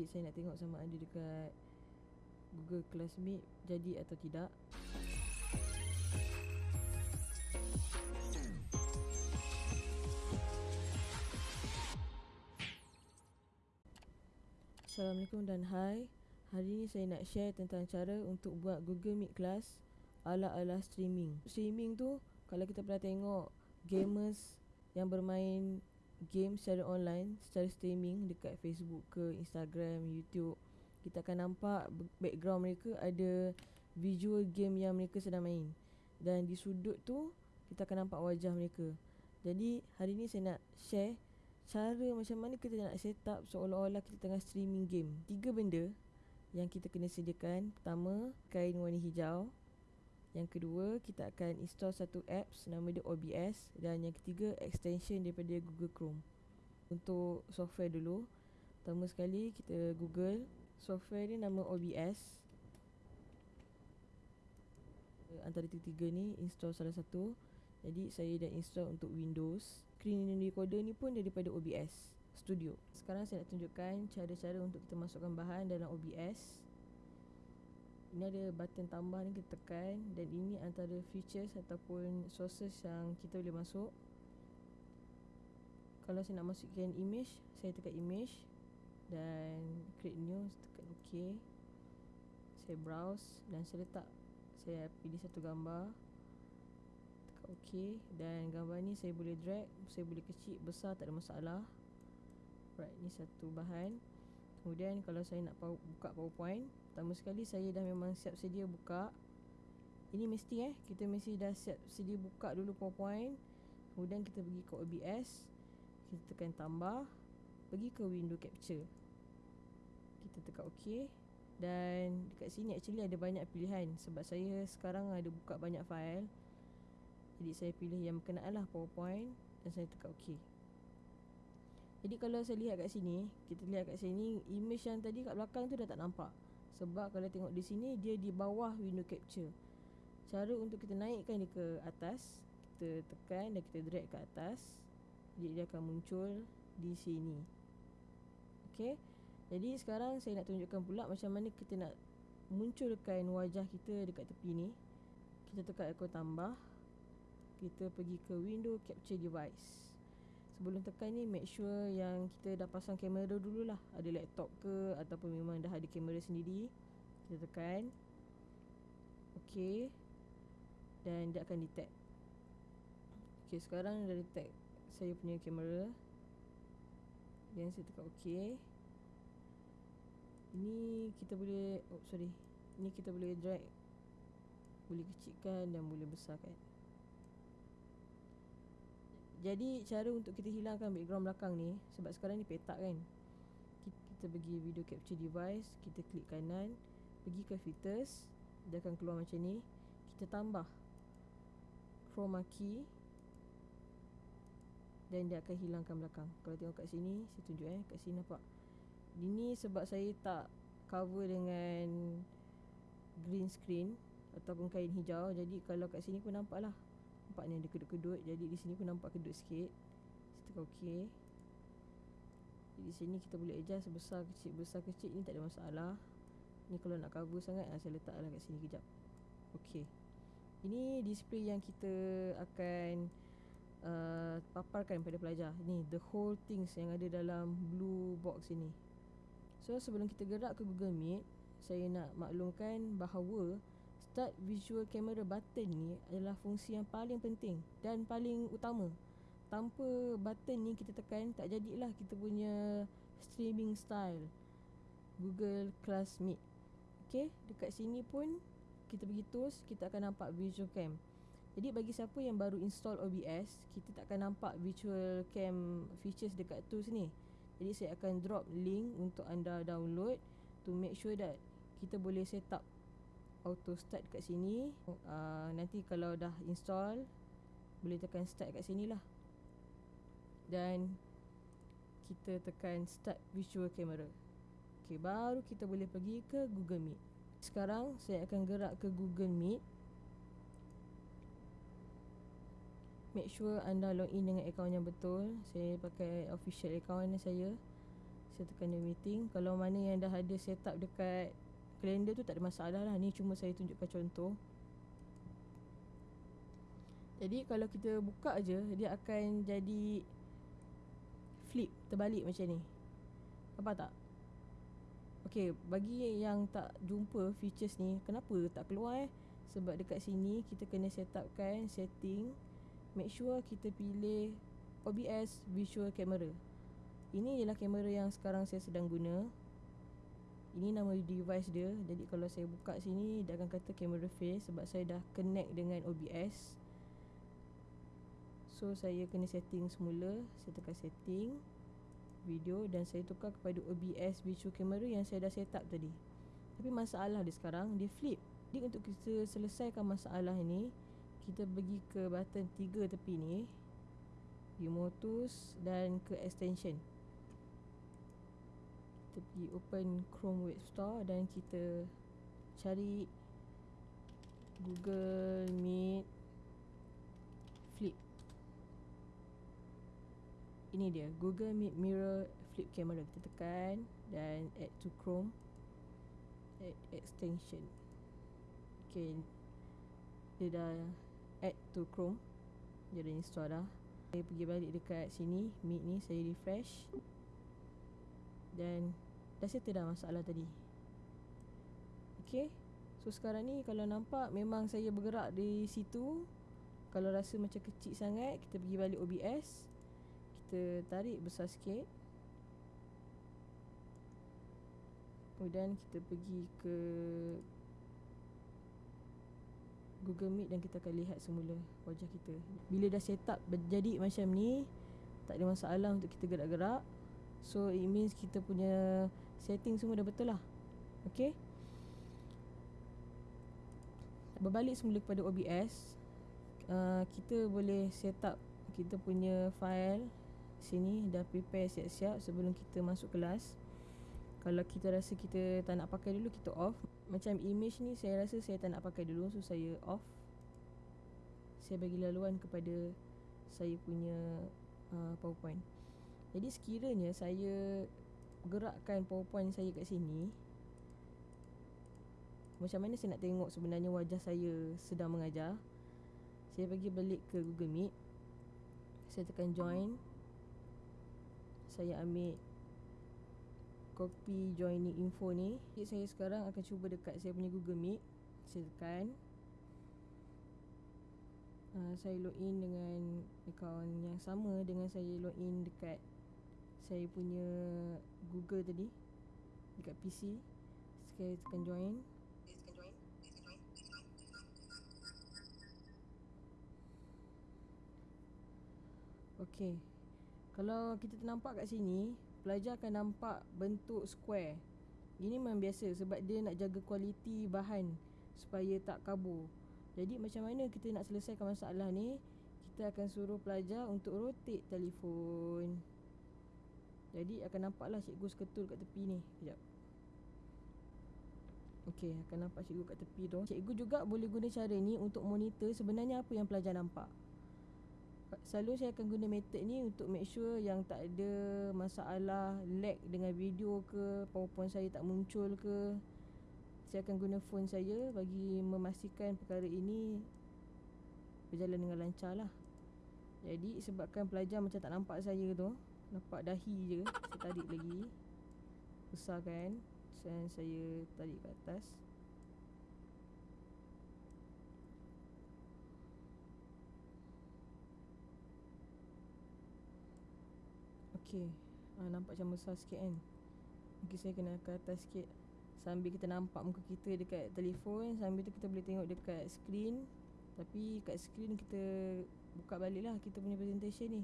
Jadi saya nak tengok sama ada dekat Google Classmate jadi atau tidak. Assalamualaikum dan hai. Hari ini saya nak share tentang cara untuk buat Google Meet Class ala-ala streaming. Streaming tu kalau kita pernah tengok gamers yang bermain game secara online, secara streaming dekat Facebook ke Instagram, YouTube, kita akan nampak background mereka ada visual game yang mereka sedang main. Dan di sudut tu kita akan nampak wajah mereka. Jadi hari ni saya nak share cara macam mana kita nak set up seolah-olah kita tengah streaming game. Tiga benda yang kita kena sediakan. Pertama, kain warna hijau. Yang kedua, kita akan install satu apps nama dia OBS dan yang ketiga extension daripada Google Chrome. Untuk software dulu, pertama sekali kita Google software ni nama OBS. Antara tiga-tiga ni install salah satu. Jadi saya dah install untuk Windows. Screen recorder ni pun daripada OBS Studio. Sekarang saya nak tunjukkan cara-cara untuk kita masukkan bahan dalam OBS. Ini ada button tambah ni kita tekan dan ini antara features ataupun sources yang kita boleh masuk. Kalau saya nak masukkan image, saya tekan image dan create new, tekan OK. Saya browse dan saya letak saya pilih satu gambar okey dan gambar ni saya boleh drag saya boleh kecil besar tak ada masalah right ni satu bahan kemudian kalau saya nak buka powerpoint pertama sekali saya dah memang siap sedia buka. Ini mesti eh. Kita mesti dah siap sedia buka dulu powerpoint kemudian kita pergi ke OBS kita tekan tambah. Pergi ke window capture. Kita tekan ok. Dan dekat sini actually ada banyak pilihan. Sebab saya sekarang ada buka banyak file. Jadi saya pilih yang berkenaan lah PowerPoint dan saya tekan OK. Jadi kalau saya lihat kat sini, kita lihat kat sini image yang tadi kat belakang tu dah tak nampak. Sebab kalau tengok di sini dia di bawah window capture. Cara untuk kita naikkan dia ke atas, kita tekan dan kita drag ke atas. Jadi dia akan muncul di sini. Okey. Jadi sekarang saya nak tunjukkan pula macam mana kita nak munculkan wajah kita dekat tepi ni. Kita tekan ikon tambah kita pergi ke window capture device sebelum tekan ni make sure yang kita dah pasang kamera dululah ada laptop ke ataupun memang dah ada kamera sendiri kita tekan. Ok dan dia akan detect. Ok sekarang dah detect saya punya kamera. Dan saya tekan ok ini kita boleh oh sorry. Ini kita boleh drag boleh kecilkan dan boleh besarkan jadi cara untuk kita hilangkan background belakang ni Sebab sekarang ni petak kan Kita pergi video capture device Kita klik kanan Pergi ke filters Dia akan keluar macam ni Kita tambah Chroma key Dan dia akan hilangkan belakang. Kalau tengok kat sini Saya tunjuk eh Kat sini nampak. Ini sebab saya tak Cover dengan Green screen Ataupun kain hijau Jadi kalau kat sini pun nampak lah Nampak ni ada kedut-kedut. Jadi di sini pun nampak kedut sikit. Saya ok Jadi di sini kita boleh adjust Besar kecil Besar kecil ni tak ada masalah. Ni kalau nak cover sangat Saya letak lah kat sini kejap. Ok Ini display yang kita akan uh, Paparkan pada pelajar. Ni the whole things yang ada dalam Blue box ini. So sebelum kita gerak ke Google Meet Saya nak maklumkan bahawa Start visual camera button ni adalah fungsi yang paling penting dan paling utama. Tanpa button ni kita tekan tak jadilah kita punya streaming style Google Classmeet. Okay, dekat sini pun kita pergi tools, kita akan nampak visual cam. Jadi bagi siapa yang baru install OBS, kita tak akan nampak visual cam features dekat tools ni. Jadi saya akan drop link untuk anda download to make sure that kita boleh set up auto start kat sini. Uh, nanti kalau dah install boleh tekan start kat sini lah. Dan kita tekan start visual camera. Ok baru kita boleh pergi ke google meet. Sekarang saya akan gerak ke google meet. Make sure anda login dengan akaun yang betul. Saya pakai official account saya. Saya tekan new meeting. Kalau mana yang dah ada setup dekat Kalender tu tak ada masalah lah. Ni cuma saya tunjukkan contoh. Jadi kalau kita buka je Dia akan jadi Flip Terbalik macam ni. Apa tak? Okay Bagi yang tak jumpa features ni Kenapa tak keluar eh? Sebab dekat sini Kita kena setupkan Setting Make sure kita pilih OBS Visual Camera. Ini ialah kamera yang sekarang saya sedang guna Ini nama device dia. Jadi kalau saya buka sini Dia akan kata camera face Sebab saya dah connect dengan OBS So saya kena setting semula. Saya tekan setting Video Dan saya tukar kepada OBS visual camera Yang saya dah set up tadi. Tapi masalah dia sekarang Dia flip. Jadi untuk kita selesaikan masalah ini Kita pergi ke button tiga tepi ni View Dan ke extension kita pergi open Chrome Web Store dan kita cari Google Meet Flip. Ini dia Google Meet Mirror Flip Camera. Kita tekan dan add to Chrome. Add extension. Okay. Dia dah add to Chrome. Dia dah install dah. Saya pergi balik dekat sini. Meet ni saya refresh. Dan dah settle dah masalah tadi. Okay So sekarang ni kalau nampak memang saya bergerak di situ Kalau rasa macam kecil sangat Kita pergi balik OBS Kita tarik besar sikit. Kemudian kita pergi ke Google Meet dan kita akan lihat semula wajah kita. Bila dah set up jadi macam ni Tak ada masalah untuk kita gerak-gerak So it means kita punya setting semua dah betul lah. Okay? Berbalik semula kepada OBS uh, Kita boleh set up kita punya file Sini. Dah prepare siap-siap sebelum kita masuk kelas. Kalau kita rasa kita tak nak pakai dulu kita off. Macam image ni saya rasa saya tak nak pakai dulu So saya off. Saya bagi laluan kepada saya punya uh, powerpoint jadi sekiranya saya gerakkan powerpoint saya kat sini Macam mana saya nak tengok sebenarnya wajah saya sedang mengajar? Saya pergi balik ke Google Meet Saya tekan join. Saya ambil copy joining info ni. Jadi saya sekarang akan cuba dekat saya punya Google Meet. Saya tekan. Uh, Saya login dengan akaun yang sama dengan saya login dekat saya punya Google tadi dekat PC sekali tekan join Okey. Kalau kita ternampak kat sini, pelajar akan nampak bentuk square. Ini memang biasa sebab dia nak jaga kualiti bahan supaya tak kabur. Jadi macam mana kita nak selesaikan masalah ni? Kita akan suruh pelajar untuk rotate telefon. Jadi akan nampaklah cikgu seketul kat tepi ni. Sekejap. Okey, akan nampak cikgu kat tepi tu. Cikgu juga boleh guna cara ni untuk monitor sebenarnya apa yang pelajar nampak. Selalu saya akan guna method ni untuk make sure yang tak ada masalah lag dengan video ke Powerpoint saya tak muncul ke. Saya akan guna phone saya bagi memastikan perkara ini berjalan dengan lancar lah Jadi sebabkan pelajar macam tak nampak saya tu Nampak dahi je Saya tarik lagi. Besarkan Dan saya tarik ke atas. Okay ha, Nampak macam besar sikit kan? Mungkin saya kena ke atas sikit. Sambil kita nampak muka kita dekat telefon Sambil tu kita boleh tengok dekat screen. Tapi kat screen kita Buka balik lah kita punya presentation ni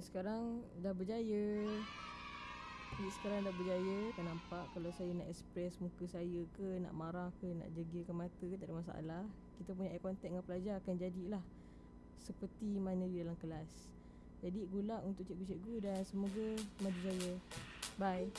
sekarang dah berjaya. Okay, Sekarang dah berjaya. Kan nampak kalau saya nak express muka saya ke Nak marah ke Nak jegilkan mata ke Tak ada masalah. Kita punya eye contact dengan pelajar akan jadilah Seperti mana di dalam kelas. Jadi gula untuk cikgu-cikgu Dan semoga maju jaya. Bye